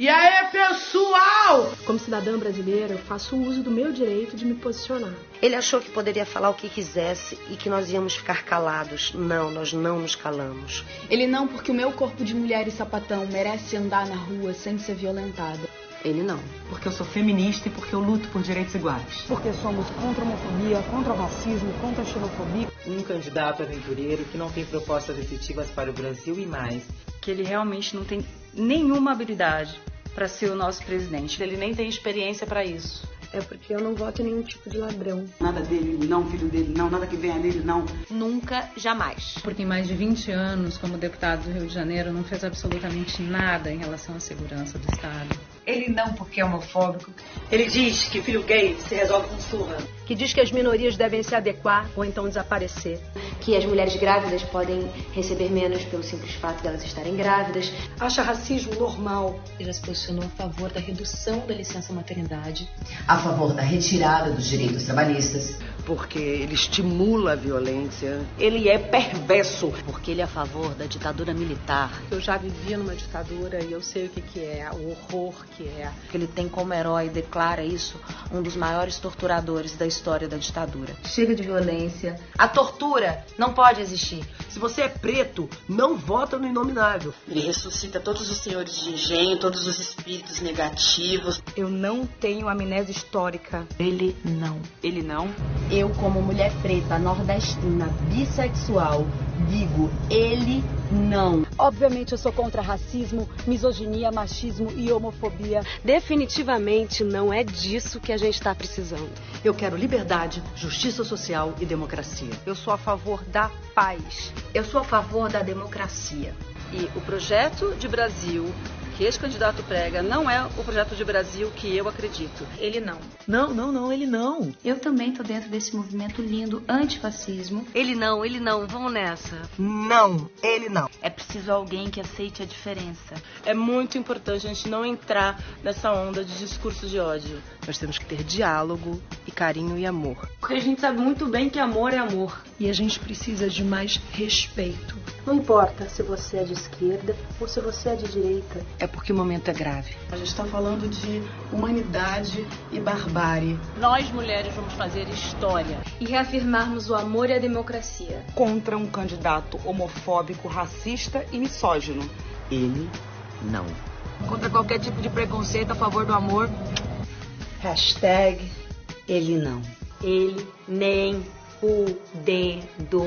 E aí, pessoal? Como cidadã brasileira, eu faço uso do meu direito de me posicionar. Ele achou que poderia falar o que quisesse e que nós íamos ficar calados. Não, nós não nos calamos. Ele não, porque o meu corpo de mulher e sapatão merece andar na rua sem ser violentada. Ele não. Porque eu sou feminista e porque eu luto por direitos iguais. Porque somos contra a homofobia, contra o racismo, contra a xenofobia. Um candidato aventureiro que não tem propostas efetivas para o Brasil e mais. Que ele realmente não tem nenhuma habilidade para ser o nosso presidente. Ele nem tem experiência para isso. É porque eu não voto em nenhum tipo de ladrão. Nada dele, não, filho dele, não, nada que venha dele, não. Nunca, jamais. Porque em mais de 20 anos, como deputado do Rio de Janeiro, não fez absolutamente nada em relação à segurança do Estado. Ele não, porque é homofóbico. Ele diz que filho gay se resolve com surra. Que diz que as minorias devem se adequar ou então desaparecer. Que as mulheres grávidas podem receber menos pelo simples fato de elas estarem grávidas. Acha racismo normal. Ele já se posicionou a favor da redução da licença maternidade. A favor da retirada dos direitos trabalhistas. Porque ele estimula a violência. Ele é perverso. Porque ele é a favor da ditadura militar. Eu já vivia numa ditadura e eu sei o que, que é, o horror que é. Ele tem como herói, declara isso, um dos maiores torturadores da história da ditadura. Chega de violência. A tortura não pode existir. Se você é preto, não vota no inominável. Ele ressuscita todos os senhores de engenho, todos os espíritos negativos. Eu não tenho amnésia histórica. Ele não. Ele não. Eu, como mulher preta, nordestina, bissexual, digo, ele não. Obviamente eu sou contra racismo, misoginia, machismo e homofobia. Definitivamente não é disso que a gente está precisando. Eu quero liberdade, justiça social e democracia. Eu sou a favor da paz. Eu sou a favor da democracia. E o projeto de Brasil que esse candidato prega não é o projeto de Brasil que eu acredito. Ele não. Não, não, não, ele não. Eu também tô dentro desse movimento lindo antifascismo. Ele não, ele não, vamos nessa. Não, ele não. É preciso alguém que aceite a diferença. É muito importante a gente não entrar nessa onda de discursos de ódio. Nós temos que ter diálogo e carinho e amor. Porque a gente sabe muito bem que amor é amor. E a gente precisa de mais respeito. Não importa se você é de esquerda ou se você é de direita. É porque o momento é grave. A gente está falando de humanidade e barbárie. Nós, mulheres, vamos fazer história. E reafirmarmos o amor e a democracia. Contra um candidato homofóbico, racista e misógino. Ele não. Contra qualquer tipo de preconceito a favor do amor. Hashtag ele não. Ele nem o dedo.